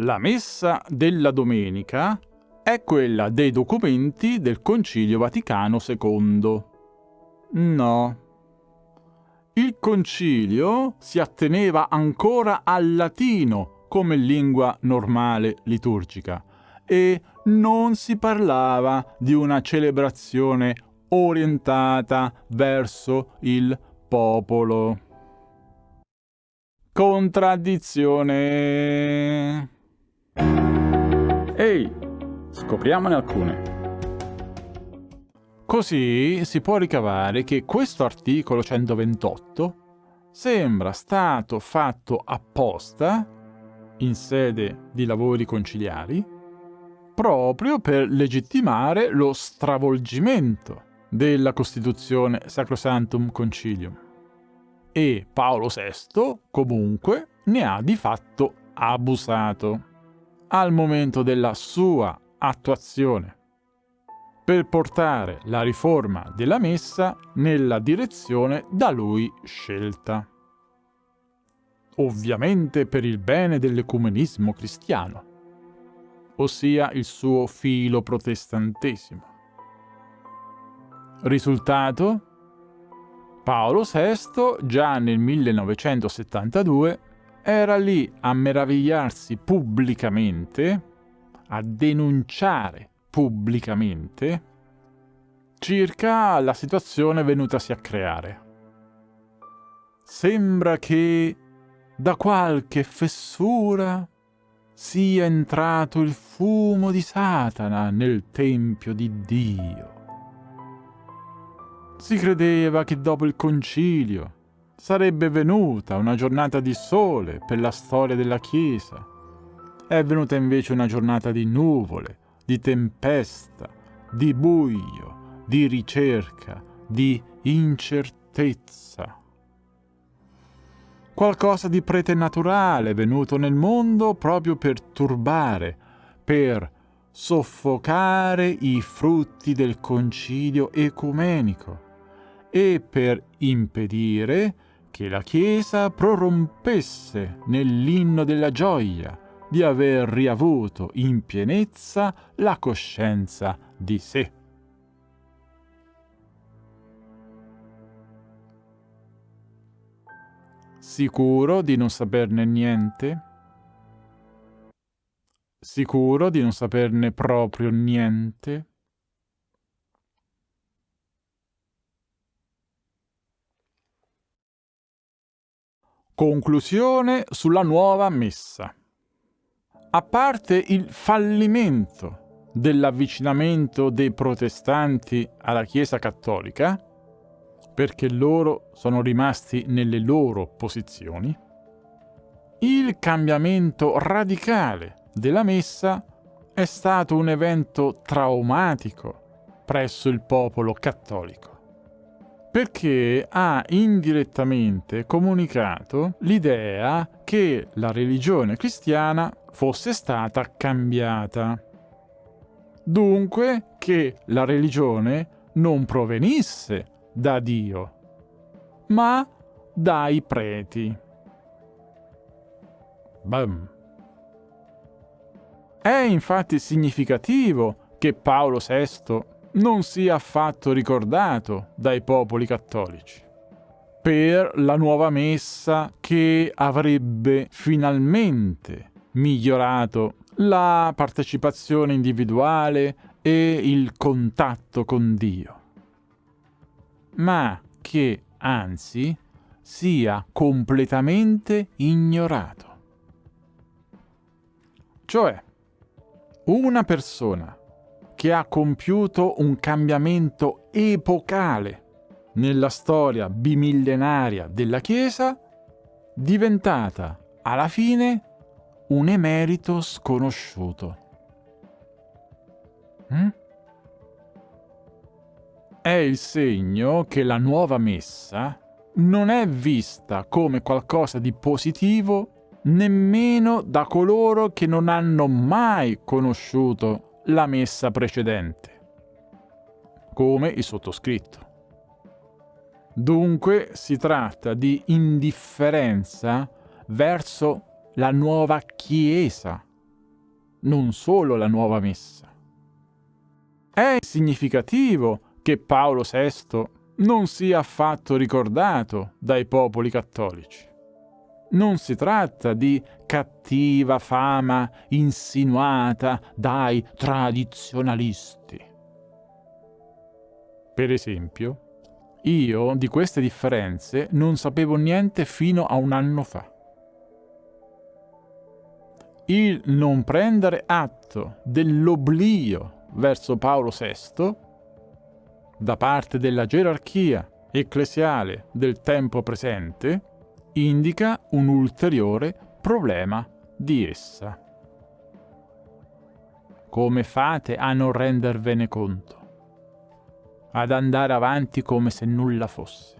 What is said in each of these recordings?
La messa della domenica è quella dei documenti del Concilio Vaticano II. No. Il concilio si atteneva ancora al latino come lingua normale liturgica e non si parlava di una celebrazione orientata verso il popolo. Contraddizione. Ehi, scopriamone alcune. Così si può ricavare che questo articolo 128 sembra stato fatto apposta in sede di lavori conciliari proprio per legittimare lo stravolgimento della Costituzione Sacrosantum Concilium. E Paolo VI, comunque, ne ha di fatto abusato al momento della sua attuazione per portare la riforma della Messa nella direzione da lui scelta. Ovviamente per il bene dell'ecumenismo cristiano, ossia il suo filo protestantesimo. Risultato? Paolo VI, già nel 1972, era lì a meravigliarsi pubblicamente, a denunciare pubblicamente circa la situazione venutasi a creare. Sembra che da qualche fessura sia entrato il fumo di Satana nel Tempio di Dio. Si credeva che dopo il concilio sarebbe venuta una giornata di sole per la storia della Chiesa. È venuta invece una giornata di nuvole, di tempesta, di buio, di ricerca, di incertezza. Qualcosa di preternaturale venuto nel mondo proprio per turbare, per soffocare i frutti del concilio ecumenico e per impedire che la Chiesa prorompesse nell'inno della gioia, di aver riavuto in pienezza la coscienza di sé. Sicuro di non saperne niente? Sicuro di non saperne proprio niente? Conclusione sulla nuova messa. A parte il fallimento dell'avvicinamento dei protestanti alla Chiesa cattolica, perché loro sono rimasti nelle loro posizioni, il cambiamento radicale della messa è stato un evento traumatico presso il popolo cattolico perché ha indirettamente comunicato l'idea che la religione cristiana fosse stata cambiata. Dunque che la religione non provenisse da Dio, ma dai preti. Bam. È infatti significativo che Paolo VI non sia affatto ricordato dai popoli cattolici per la nuova messa che avrebbe finalmente migliorato la partecipazione individuale e il contatto con Dio, ma che anzi sia completamente ignorato. Cioè, una persona che ha compiuto un cambiamento epocale nella storia bimillenaria della Chiesa, diventata alla fine un emerito sconosciuto. Mm? È il segno che la nuova messa non è vista come qualcosa di positivo nemmeno da coloro che non hanno mai conosciuto la messa precedente, come il sottoscritto. Dunque si tratta di indifferenza verso la nuova Chiesa non solo la nuova messa. È significativo che Paolo VI non sia affatto ricordato dai popoli cattolici. Non si tratta di cattiva fama insinuata dai tradizionalisti. Per esempio, io di queste differenze non sapevo niente fino a un anno fa. Il non prendere atto dell'oblio verso Paolo VI da parte della gerarchia ecclesiale del tempo presente indica un ulteriore problema di essa. Come fate a non rendervene conto? ad andare avanti come se nulla fosse.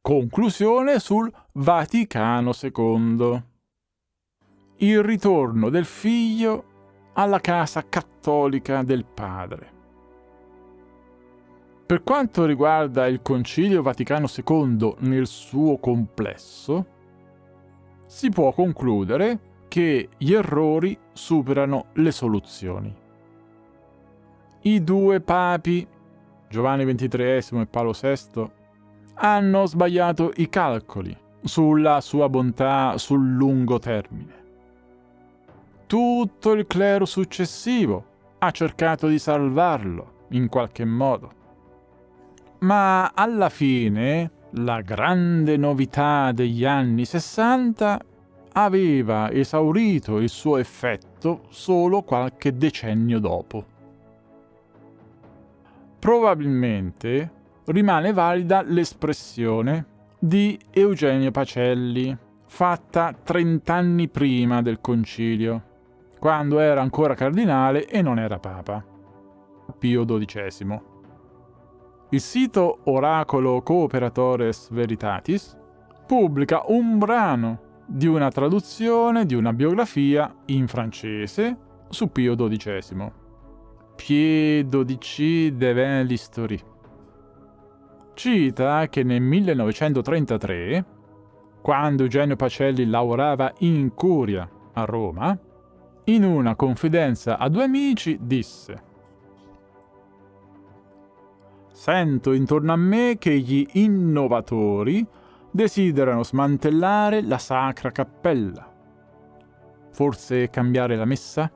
Conclusione sul Vaticano II. Il ritorno del figlio alla casa cattolica del padre. Per quanto riguarda il Concilio Vaticano II nel suo complesso, si può concludere che gli errori superano le soluzioni. I due papi, Giovanni XXIII e Paolo VI, hanno sbagliato i calcoli sulla sua bontà sul lungo termine. Tutto il clero successivo ha cercato di salvarlo in qualche modo. Ma alla fine la grande novità degli anni 60 aveva esaurito il suo effetto solo qualche decennio dopo. Probabilmente rimane valida l'espressione di Eugenio Pacelli, fatta 30 anni prima del concilio, quando era ancora cardinale e non era papa. Pio XII. Il sito Oracolo Cooperatores Veritatis pubblica un brano di una traduzione di una biografia in francese su Pio XII. Pie XII de l'Historie. Cita che nel 1933, quando Eugenio Pacelli lavorava in curia a Roma, in una confidenza a due amici disse Sento intorno a me che gli innovatori desiderano smantellare la sacra cappella. Forse cambiare la messa?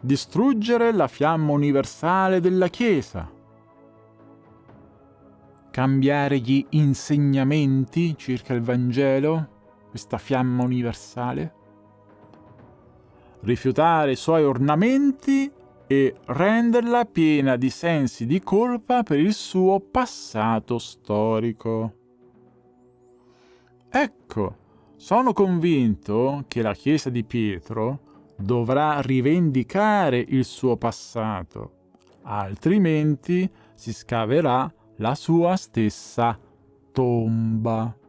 Distruggere la fiamma universale della Chiesa? Cambiare gli insegnamenti circa il Vangelo, questa fiamma universale? Rifiutare i suoi ornamenti e renderla piena di sensi di colpa per il suo passato storico. Ecco, sono convinto che la Chiesa di Pietro dovrà rivendicare il suo passato, altrimenti si scaverà la sua stessa tomba.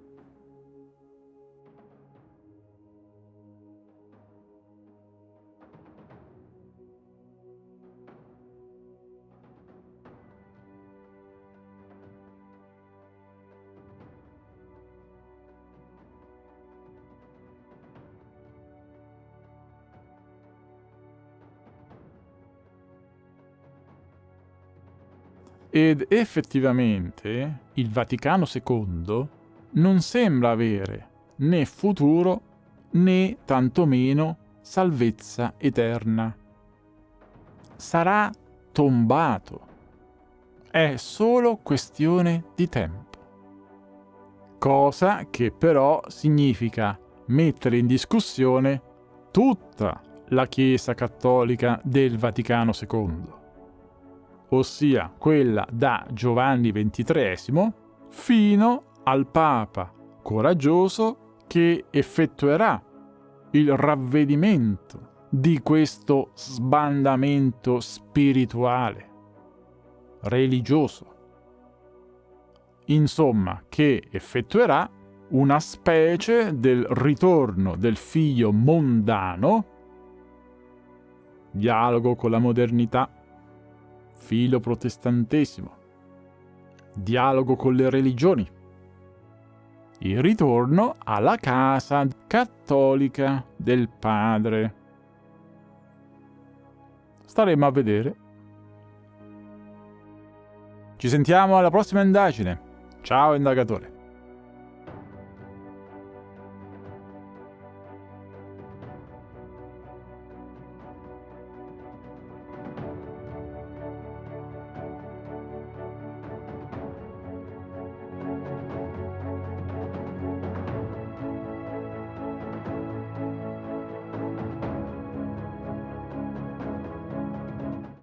Ed effettivamente il Vaticano II non sembra avere né futuro né tantomeno salvezza eterna. Sarà tombato. È solo questione di tempo. Cosa che però significa mettere in discussione tutta la Chiesa cattolica del Vaticano II ossia quella da Giovanni XXIII, fino al Papa coraggioso che effettuerà il ravvedimento di questo sbandamento spirituale, religioso. Insomma, che effettuerà una specie del ritorno del figlio mondano, dialogo con la modernità, filo protestantesimo, dialogo con le religioni, il ritorno alla casa cattolica del padre. Staremo a vedere. Ci sentiamo alla prossima indagine. Ciao indagatore.